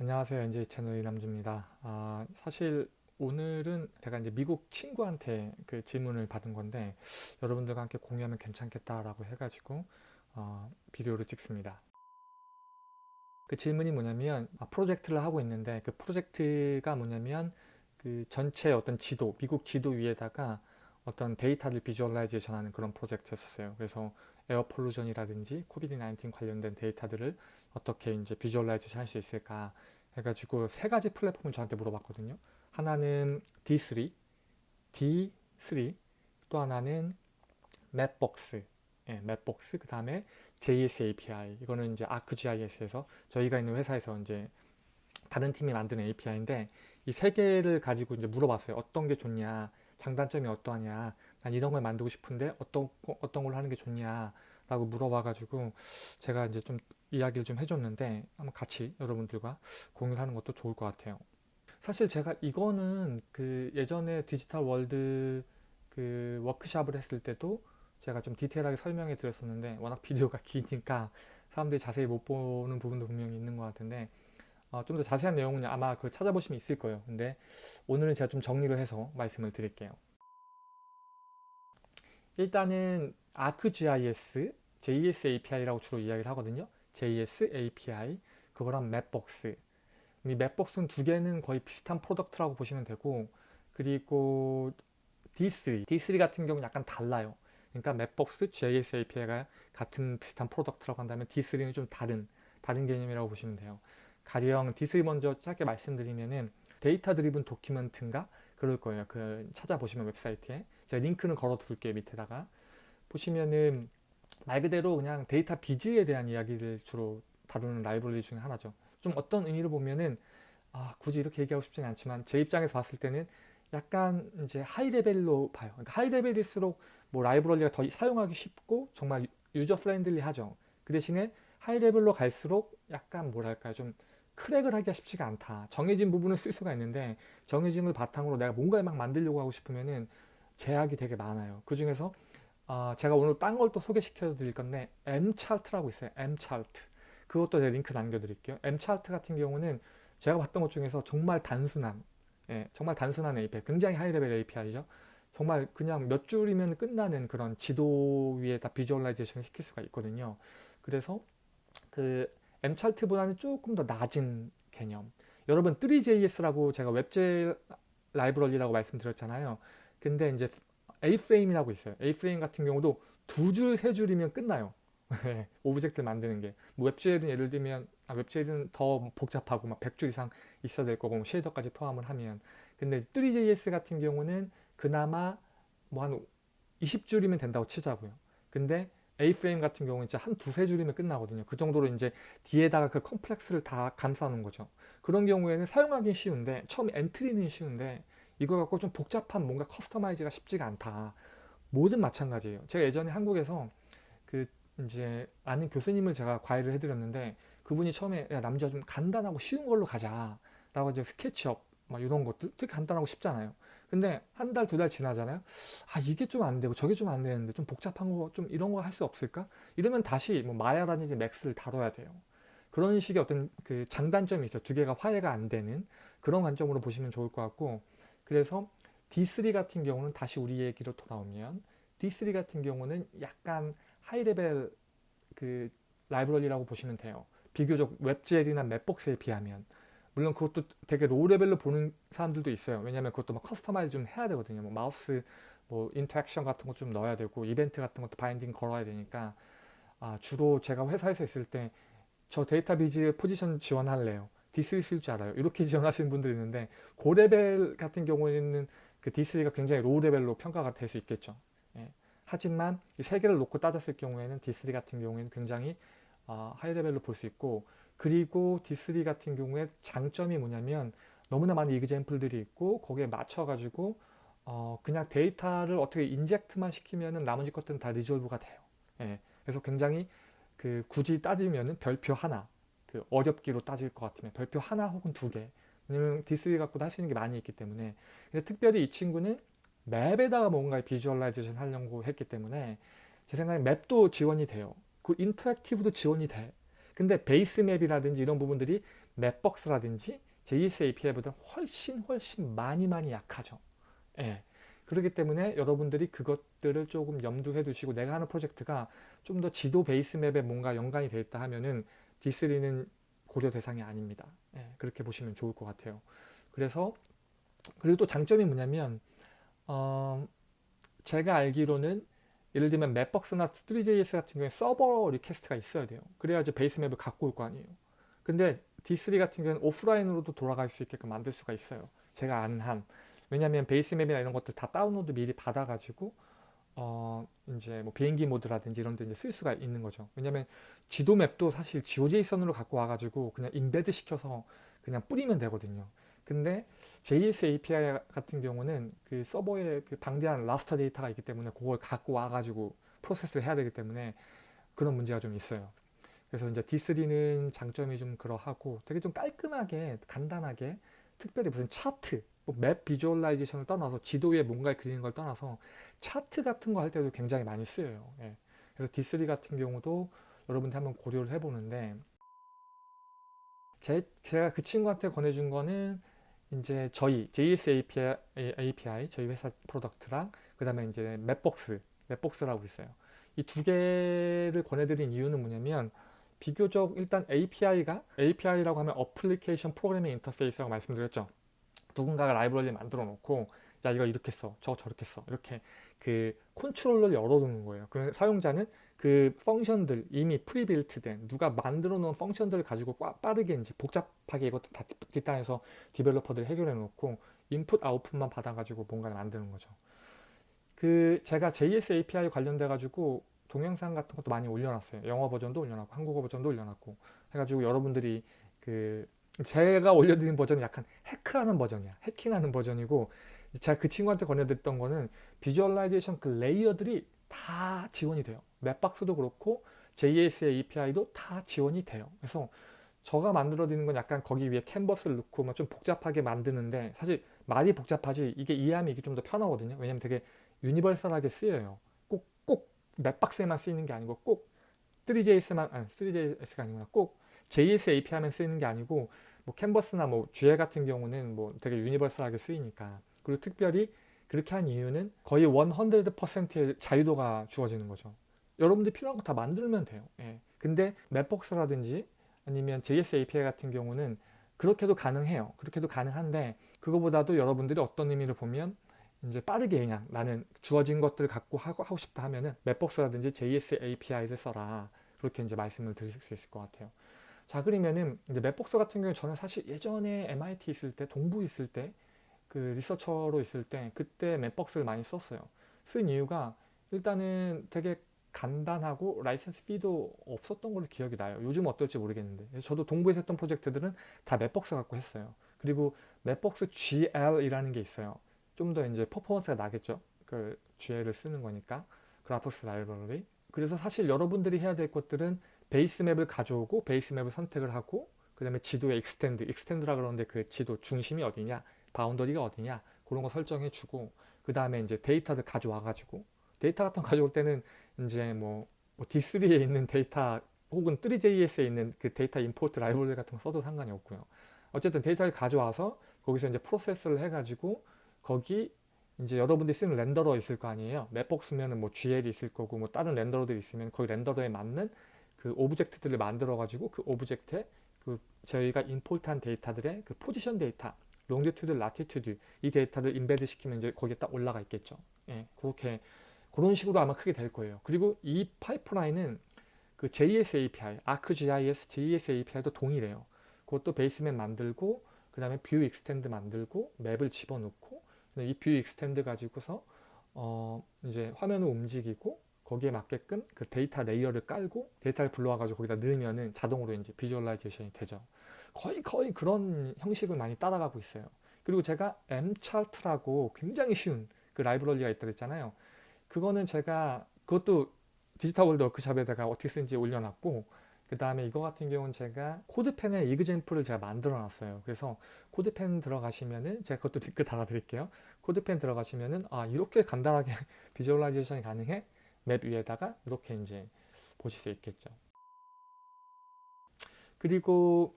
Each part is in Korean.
안녕하세요. NJ 채널 이남주입니다. 아, 사실 오늘은 제가 이제 미국 친구한테 그 질문을 받은 건데 여러분들과 함께 공유하면 괜찮겠다라고 해가지고 어, 비디오를 찍습니다. 그 질문이 뭐냐면 아, 프로젝트를 하고 있는데 그 프로젝트가 뭐냐면 그 전체 어떤 지도, 미국 지도 위에다가 어떤 데이터를 visualization 하는 그런 프로젝트였었어요. 그래서 air pollution이라든지 COVID 19 관련된 데이터들을 어떻게 이제 visualization 할 수 있을까 해가지고 세 가지 플랫폼을 저한테 물어봤거든요. 하나는 D3, D3, 또 하나는 Mapbox, 예, Mapbox, 그 다음에 JS API. 이거는 이제 ArcGIS에서 저희가 있는 회사에서 이제 다른 팀이 만드는 API인데 이 세 개를 가지고 이제 물어봤어요. 어떤 게 좋냐, 장단점이 어떠하냐, 난 이런 걸 만들고 싶은데 어떤 어떤 걸 하는 게 좋냐. 라고 물어봐가지고 제가 이제 좀 이야기를 좀 해줬는데 한번 같이 여러분들과 공유를 하는 것도 좋을 것 같아요. 사실 제가 이거는 그 예전에 디지털 월드 그 워크샵을 했을 때도 제가 좀 디테일하게 설명해 드렸었는데 워낙 비디오가 기니까 사람들이 자세히 못 보는 부분도 분명히 있는 것 같은데 어, 좀 더 자세한 내용은 아마 그 찾아보시면 있을 거예요. 근데 오늘은 제가 좀 정리를 해서 말씀을 드릴게요. 일단은 ArcGIS, JS API라고 주로 이야기를 하거든요. JS API, 그거랑 Mapbox. 이 Mapbox는 두 개는 거의 비슷한 product라고 보시면 되고 그리고 D3, D3 같은 경우는 약간 달라요. 그러니까 Mapbox, JS API가 같은 비슷한 product라고 한다면 D3는 좀 다른 다른 개념이라고 보시면 돼요. 가령 D3 먼저 짧게 말씀드리면은 data driven document인가 그럴 거예요. 그 찾아보시면 웹사이트에 제가 링크는 걸어 둘게요 밑에다가 보시면은 말 그대로 그냥 data viz에 대한 이야기를 주로 다루는 라이브러리 중에 하나죠. 좀 어떤 의미로 보면은 아, 굳이 이렇게 얘기하고 싶지는 않지만 제 입장에서 봤을 때는 약간 이제 high level로 봐요. 그러니까 high level일수록 뭐 라이브러리가 더 사용하기 쉽고 정말 user friendly 하죠. 그 대신에 high level로 갈수록 약간 뭐랄까요 좀 crack을 하기가 쉽지가 않다. 정해진 부분을 쓸 수가 있는데 정해진 걸 바탕으로 내가 뭔가를 막 만들려고 하고 싶으면은 제약이 되게 많아요. 그 중에서 어, 제가 오늘 딴 걸 또 소개시켜 드릴 건데 amCharts라고 있어요. M차트. 그것도 제가 링크 남겨드릴게요. amCharts 같은 경우는 제가 봤던 것 중에서 정말 단순한 예, 정말 단순한 API, 굉장히 high level API죠. 정말 그냥 몇 줄이면 끝나는 그런 지도 위에 다 visualization을 시킬 수가 있거든요. 그래서 그 amCharts보다는 조금 더 낮은 개념. 여러분 Three.js라고 제가 웹제 라이브러리라고 말씀드렸잖아요. 근데 이제 A-Frame이라고 있어요. A-Frame 같은 경우도 두 줄, 세 줄이면 끝나요. 네, object 만드는 게. 뭐 WebGL은 예를 들면, 아, WebGL은 더 복잡하고 막 100줄 이상 있어야 될 거고, 뭐 shader까지 포함을 하면. 근데 Three.js 같은 경우는 그나마 뭐 한 20줄이면 된다고 치자고요. 근데 A-Frame 같은 경우는 이제 한 두세 줄이면 끝나거든요. 그 정도로 이제 뒤에다가 그 complex를 다 감싸는 거죠. 그런 경우에는 사용하기 쉬운데, 처음 entry는 쉬운데, 이거 갖고 좀 복잡한 뭔가 customize가 쉽지가 않다. 모든 마찬가지예요. 제가 예전에 한국에서 그 이제 아는 교수님을 제가 과외를 해드렸는데 그분이 처음에 야 남주야 좀 간단하고 쉬운 걸로 가자 라고 이제 SketchUp 막 이런 것들 되게 간단하고 쉽잖아요. 근데 한 달 두달 지나잖아요. 아 이게 좀 안 되고 저게 좀 안 되는데 좀 복잡한 거 좀 이런 거 할 수 없을까? 이러면 다시 뭐 Maya라든지 Max를 다뤄야 돼요. 그런 식의 어떤 그 장단점이 있죠. 두 개가 화해가 안 되는 그런 관점으로 보시면 좋을 것 같고 그래서 D3 같은 경우는 다시 우리 얘기로 돌아오면 D3 같은 경우는 약간 high level 그 라이브러리라고 보시면 돼요. 비교적 WebGL이나 Mapbox에 비하면 물론 그것도 되게 low level로 보는 사람들도 있어요. 왜냐하면 그것도 막 customize 좀 해야 되거든요. 뭐 마우스 뭐 interaction 같은 거좀 넣어야 되고 이벤트 같은 것도 binding 걸어야 되니까 아, 주로 제가 회사에서 있을 때 저 data viz position 지원할래요. D3 쓸줄 알아요. 이렇게 지원하시는 분들이 있는데 고레벨 같은 경우에는 그 D3가 굉장히 low level로 평가가 될 수 있겠죠. 예. 하지만 이 세 개를 놓고 따졌을 경우에는 D3 같은 경우에는 굉장히 어, high level로 볼 수 있고 그리고 D3 같은 경우에 장점이 뭐냐면 너무나 많은 example들이 있고 거기에 맞춰 가지고 어, 그냥 데이터를 어떻게 inject만 시키면은 나머지 것들은 다 resolve가 돼요. 예. 그래서 굉장히 그 굳이 따지면은 별표 하나 그 어렵기로 따질 것 같으면 별표 하나 혹은 두 개. 왜냐면 D3 갖고도 할 수 있는 게 많이 있기 때문에. 근데 특별히 이 친구는 map에다가 뭔가 visualization 하려고 했기 때문에 제 생각에 맵도 지원이 돼요. 그 인터랙티브도 지원이 돼. 근데 베이스 맵이라든지 이런 부분들이 맵박스라든지 JS API보다 훨씬 훨씬 많이 많이 약하죠. 예. 그렇기 때문에 여러분들이 그것들을 조금 염두해 두시고 내가 하는 프로젝트가 좀 더 지도 베이스 맵에 뭔가 연관이 되어 있다 하면은 D3는 고려 대상이 아닙니다. 예, 그렇게 보시면 좋을 것 같아요. 그래서 그리고 또 장점이 뭐냐면 어, 제가 알기로는 예를 들면 맵박스나 3JS 같은 경우에 서버 request가 있어야 돼요. 그래야지 base map을 갖고 올 거 아니에요. 근데 D3 같은 경우는 오프라인으로도 돌아갈 수 있게끔 만들 수가 있어요. 제가 아는 한. 왜냐면 base map이나 이런 것들 다 다운로드 미리 받아가지고 어 이제 뭐 비행기 모드라든지 이런 데 이제 쓸 수가 있는 거죠. 왜냐면 지도 map도 사실 GeoJSON으로 갖고 와가지고 그냥 embed 시켜서 그냥 뿌리면 되거든요. 근데 JS API 같은 경우는 그 서버에 그 방대한 raster 데이터가 있기 때문에 그걸 갖고 와가지고 프로세스를 해야 되기 때문에 그런 문제가 좀 있어요. 그래서 이제 D3는 장점이 좀 그러하고 되게 좀 깔끔하게 간단하게 특별히 무슨 차트, 뭐 map visualization을 떠나서 지도 위에 뭔가를 그리는 걸 떠나서 차트 같은 거 할 때도 굉장히 많이 쓰여요. 예. 그래서 D3 같은 경우도 여러분들 한번 고려를 해보는데 제, 제가 그 친구한테 권해준 거는 이제 저희 JS API, API 저희 회사 product랑 그 다음에 이제 Mapbox, Mapbox라고 있어요. 이 두 개를 권해드린 이유는 뭐냐면 비교적 일단 API가 API라고 하면 application programming interface라고 말씀드렸죠. 누군가가 라이브러리를 만들어 놓고 야 이거 이렇게 써, 저거 저렇게 써 이렇게 그 컨트롤러를 열어두는 거예요. 그래서 사용자는 그 function들 이미 prebuilt 된 누가 만들어 놓은 function들을 가지고 빠르게 이제 복잡하게 이것도 다 뒷단에서 developer들이 해결해 놓고 input output만 받아 가지고 뭔가를 만드는 거죠. 그 제가 JS API 관련돼 가지고 동영상 같은 것도 많이 올려놨어요. 영어 버전도 올려놨고 한국어 버전도 올려놨고 해가지고 여러분들이 그 제가 올려드린 버전은 약간 hack하는 버전이야. 해킹하는 버전이고 제가 그 친구한테 권해드렸던 거는 visualization 그 layer들이 다 지원이 돼요. Mapbox도 그렇고 JS API도 다 지원이 돼요. 그래서 저가 만들어 드리는 건 약간 거기 위에 캔버스를 넣고 뭐좀 복잡하게 만드는데 사실 말이 복잡하지 이게 이해하면 이게 좀 더 편하거든요. 왜냐면 되게 universal하게 쓰여요. 꼭, 꼭 Mapbox에만 쓰이는 게 아니고 꼭 3JS만, 아니 3JS가 아니구나. 꼭 JS API만 쓰이는 게 아니고 뭐 캔버스나 뭐 GL 같은 경우는 뭐 되게 유니버설하게 쓰이니까. 그리고 특별히 그렇게 한 이유는 거의 100%의 자유도가 주어지는 거죠. 여러분들 필요한 거 다 만들면 돼요. 예. 근데 맵박스라든지 아니면 JS API 같은 경우는 그렇게도 가능해요. 그렇게도 가능한데 그거보다도 여러분들이 어떤 의미를 보면 이제 빠르게 그냥 나는 주어진 것들을 갖고 하고, 하고 싶다 하면은 맵박스라든지 JS API를 써라. 그렇게 이제 말씀을 드릴 수 있을 것 같아요. 자 그러면은 이제 Mapbox 같은 경우에 저는 사실 예전에 MIT 있을 때 동부 있을 때 그 researcher로 있을 때 그때 Mapbox를 많이 썼어요. 쓴 이유가 일단은 되게 간단하고 license fee도 없었던 걸로 기억이 나요. 요즘 어떨지 모르겠는데 저도 동부에서 했던 프로젝트들은 다 Mapbox 갖고 했어요. 그리고 Mapbox GL이라는 게 있어요. 좀 더 이제 퍼포먼스가 나겠죠. 그 GL을 쓰는 거니까 graphics library. 그래서 사실 여러분들이 해야 될 것들은 base map을 가져오고 base map을 선택을 하고 그 다음에 지도의 extent, extent라 그러는데 그 지도 중심이 어디냐, boundary가 어디냐 그런 거 설정해 주고 그 다음에 이제 데이터를 가져와 가지고 데이터 같은 거 가져올 때는 이제 뭐, 뭐 D3에 있는 데이터 혹은 3JS에 있는 그 데이터 import 라이브러리 같은 거 써도 상관이 없고요. 어쨌든 데이터를 가져와서 거기서 이제 프로세스를 해가지고 거기 이제 여러분들이 쓰는 renderer 있을 거 아니에요. Mapbox면은 뭐 GL이 있을 거고 뭐 다른 renderer들이 있으면 거기 renderer에 맞는 그 object들을 만들어 가지고 그 object에 그 저희가 import한 데이터들의 그 포지션 데이터, longitude, latitude 이 데이터를 embed 시키면 이제 거기에 딱 올라가 있겠죠. 예, 그렇게 그런 식으로 아마 크게 될 거예요. 그리고 이 파이프라인은 그 JS API, ArcGIS JS API도 동일해요. 그것도 base map 만들고 그 다음에 view extent 만들고 map을 집어넣고 이 view extent 가지고서 어 이제 화면을 움직이고 거기에 맞게끔 그 데이터 layer를 깔고 데이터를 불러와 가지고 거기다 넣으면은 자동으로 이제 visualization이 되죠. 거의 거의 그런 형식을 많이 따라가고 있어요. 그리고 제가 Mchart라고 굉장히 쉬운 그 라이브러리가 있다 그랬잖아요. 그거는 제가 그것도 디지털 월드 워크샵에다가 어떻게 쓰는지 올려놨고 그 다음에 이거 같은 경우는 제가 CodePen에 example을 제가 만들어 놨어요. 그래서 CodePen 들어가시면은 제가 그것도 댓글 달아 드릴게요. CodePen 들어가시면은 아 이렇게 간단하게 visualization이 가능해? map 위에다가 이렇게 이제 보실 수 있겠죠. 그리고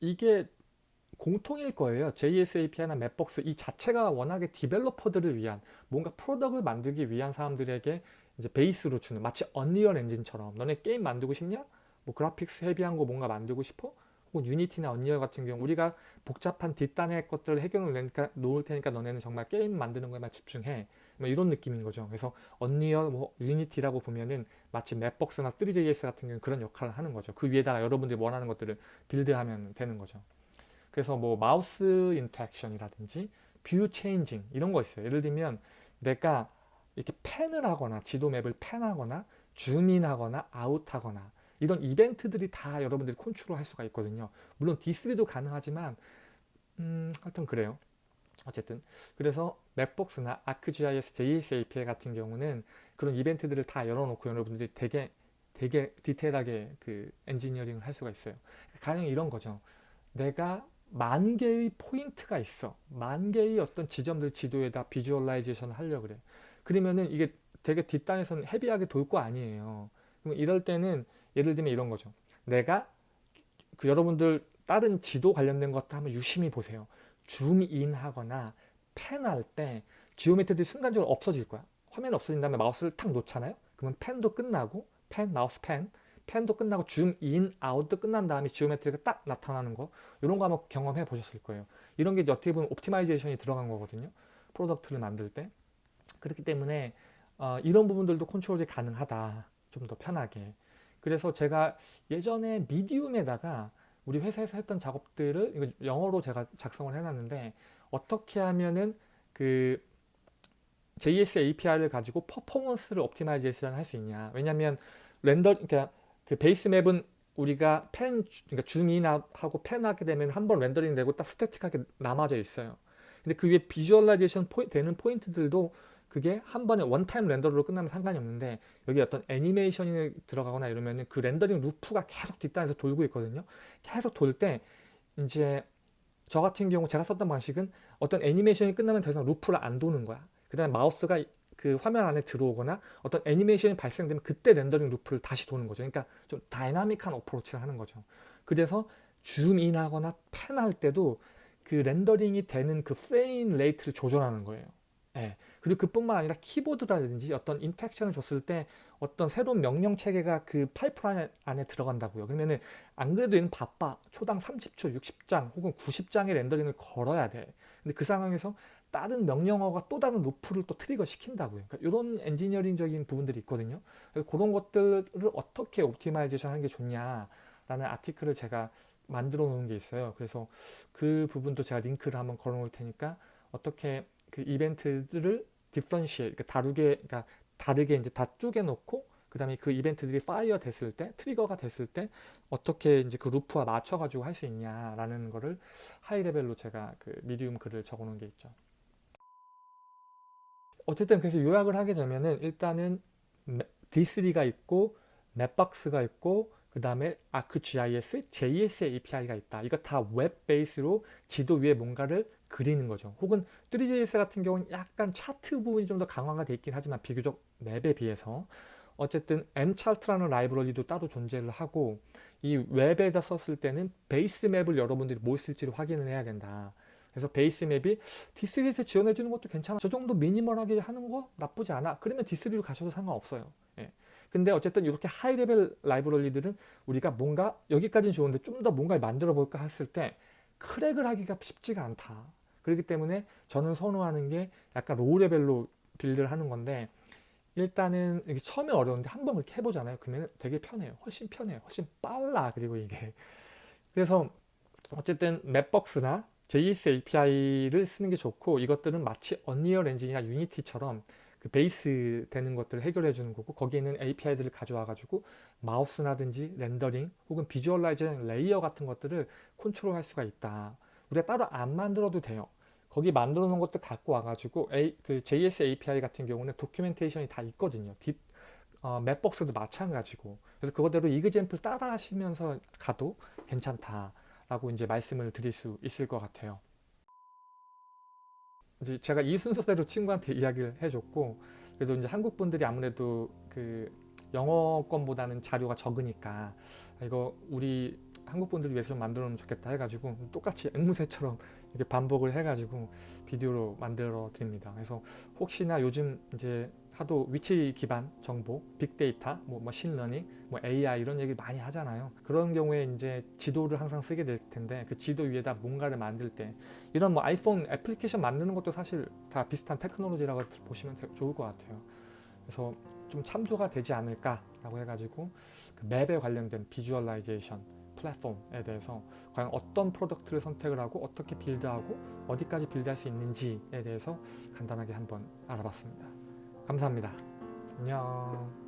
이게 공통일 거예요. JS API나 Mapbox 이 자체가 워낙에 developer들을 위한 뭔가 product를 만들기 위한 사람들에게 이제 베이스로 주는 마치 Unreal Engine처럼 너네 게임 만들고 싶냐? 뭐 graphics heavy한 거 뭔가 만들고 싶어? 혹은 Unity나 Unreal 같은 경우 우리가 복잡한 뒷단의 것들을 해결을 내니까 놓을 테니까 너네는 정말 게임 만드는 거에만 집중해. 뭐 이런 느낌인 거죠. 그래서 Unreal 뭐 Unity라고 보면은 마치 Mapbox나 3JS 같은 경우는 그런 역할을 하는 거죠. 그 위에다가 여러분들이 원하는 것들을 build하면 되는 거죠. 그래서 뭐 마우스 interaction이라든지 view changing 이런 거 있어요. 예를 들면 내가 이렇게 pan을 하거나 지도 맵을 펜하거나 줌인하거나 아웃하거나 이런 이벤트들이 다 여러분들이 컨트롤 할 수가 있거든요. 물론 D3도 가능하지만 음, 하여튼 그래요. 어쨌든 그래서 Mapbox나 ArcGIS, JS API 같은 경우는 그런 이벤트들을 다 열어놓고 여러분들이 되게 되게 디테일하게 그 엔지니어링을 할 수가 있어요. 가령 이런 거죠. 내가 만 개의 포인트가 있어. 만 개의 어떤 지점들 지도에다 visualization 하려고 그래. 그러면은 이게 되게 뒷단에서는 heavy하게 돌 거 아니에요. 그럼 이럴 때는 예를 들면 이런 거죠. 내가 그 여러분들 다른 지도 관련된 것도 한번 유심히 보세요. zoom in 하거나 pan할 때 geometry들이 순간적으로 없어질 거야. 화면이 없어진 다음에 마우스를 탁 놓잖아요. 그러면 pan도 끝나고 pan, 마우스 pan, pan도 끝나고 줌 인, 아웃도 끝난 다음에 geometry가 딱 나타나는 거 이런 거 한번 경험해 보셨을 거예요. 이런 게 어떻게 보면 optimization이 들어간 거거든요. product를 만들 때. 그렇기 때문에 어, 이런 부분들도 컨트롤이 가능하다. 좀 더 편하게. 그래서 제가 예전에 Medium에다가 우리 회사에서 했던 작업들을 이거 영어로 제가 작성을 해놨는데 어떻게 하면은 그 JS API를 가지고 퍼포먼스를 optimization 할수 있냐. 왜냐면 render 그러니까 그 base map은 우리가 pan 그러니까 줌인하고 pan 하게 되면 한 번 렌더링 되고 딱 static하게 남아져 있어요. 근데 그 위에 visualization 포이, 되는 포인트들도 그게 한 번에 one-time render로 끝나면 상관이 없는데 여기 어떤 애니메이션이 들어가거나 이러면은 그 렌더링 루프가 계속 뒷단에서 돌고 있거든요. 계속 돌 때 이제 저 같은 경우 제가 썼던 방식은 어떤 애니메이션이 끝나면 더 이상 루프를 안 도는 거야. 그 다음에 마우스가 그 화면 안에 들어오거나 어떤 애니메이션이 발생되면 그때 렌더링 루프를 다시 도는 거죠. 그러니까 좀 다이나믹한 approach를 하는 거죠. 그래서 줌인 하거나 pan할 때도 그 렌더링이 되는 그 frame rate를 조절하는 거예요. 예. 그리고 그뿐만 아니라 키보드라든지 어떤 interaction을 줬을 때 어떤 새로운 명령 체계가 그 파이프라인 안에 들어간다고요. 그러면은 안 그래도 얘는 바빠. 초당 30초, 60장 혹은 90장의 렌더링을 걸어야 돼. 근데 그 상황에서 다른 명령어가 또 다른 루프를 또 trigger 시킨다고요. 그러니까 이런 엔지니어링적인 부분들이 있거든요. 그래서 그런 것들을 어떻게 optimization 하는 게 좋냐라는 article을 제가 만들어 놓은 게 있어요. 그래서 그 부분도 제가 링크를 한번 걸어 놓을 테니까 어떻게 그 이벤트들을 differentiate 그러니까 다르게 그러니까 다르게 이제 다 쪼개 놓고 그 다음에 그 이벤트들이 fire 됐을 때 trigger가 됐을 때 어떻게 이제 그 루프와 맞춰 가지고 할 수 있냐라는 거를 high level로 제가 그 Medium 글을 적어 놓은 게 있죠. 어쨌든 그래서 요약을 하게 되면은 일단은 D3가 있고 Mapbox가 있고 그 다음에 ArcGIS, JS API가 있다. 이거 다 web base로 지도 위에 뭔가를 그리는 거죠. 혹은 3JS 같은 경우는 약간 차트 부분이 좀 더 강화가 돼 있긴 하지만 비교적 map에 비해서 어쨌든 amCharts라는 라이브러리도 따로 존재를 하고 이 웹에다 썼을 때는 base map을 여러분들이 뭘 쓸지를 확인을 해야 된다. 그래서 base map이 D3에서 지원해 주는 것도 괜찮아. 저 정도 minimal하게 하는 거 나쁘지 않아. 그러면 D3로 가셔도 상관없어요. 예. 근데 어쨌든 이렇게 high level 라이브러리들은 우리가 뭔가 여기까지는 좋은데 좀 더 뭔가 만들어 볼까 했을 때 crack을 하기가 쉽지가 않다. 그렇기 때문에 저는 선호하는 게 약간 low level로 build를 하는 건데 일단은 이게 처음에 어려운데 한 번 그렇게 해보잖아요. 그러면 되게 편해요. 훨씬 편해요. 훨씬 빨라. 그리고 이게 그래서 어쨌든 Mapbox나 JS API를 쓰는 게 좋고 이것들은 마치 Unreal Engine이나 Unity처럼 그 베이스 되는 것들을 해결해 주는 거고 거기에 있는 API들을 가져와 가지고 마우스라든지 렌더링 혹은 visualizing layer 같은 것들을 컨트롤 할 수가 있다. 우리가 따로 안 만들어도 돼요. 거기 만들어 놓은 것도 갖고 와가지고 A, 그 JS API 같은 경우는 도큐멘테이션이 다 있거든요. 딥, 어, 맵박스도 마찬가지고. 그래서 그거대로 이그젠플 따라 하시면서 가도 괜찮다 라고 이제 말씀을 드릴 수 있을 것 같아요. 이제 제가 이 순서대로 친구한테 이야기를 해줬고, 그래도 이제 한국 분들이 아무래도 그 영어권보다는 자료가 적으니까 이거 우리 한국 분들을 위해서 좀 만들어 놓으면 좋겠다 해가지고 똑같이 앵무새처럼 이렇게 반복을 해가지고 비디오로 만들어 드립니다. 그래서 혹시나 요즘 이제 하도 위치 기반 정보, 빅데이터, 뭐 머신러닝, 뭐 AI 이런 얘기 많이 하잖아요. 그런 경우에 이제 지도를 항상 쓰게 될 텐데 그 지도 위에다 뭔가를 만들 때 이런 뭐 아이폰 애플리케이션 만드는 것도 사실 다 비슷한 테크놀로지라고 보시면 되- 좋을 것 같아요. 그래서 좀 참조가 되지 않을까라고 해가지고 그 map에 관련된 visualization 플랫폼에 대해서 과연 어떤 product를 선택을 하고 어떻게 build하고 어디까지 build할 수 있는지에 대해서 간단하게 한번 알아봤습니다. 감사합니다. 안녕.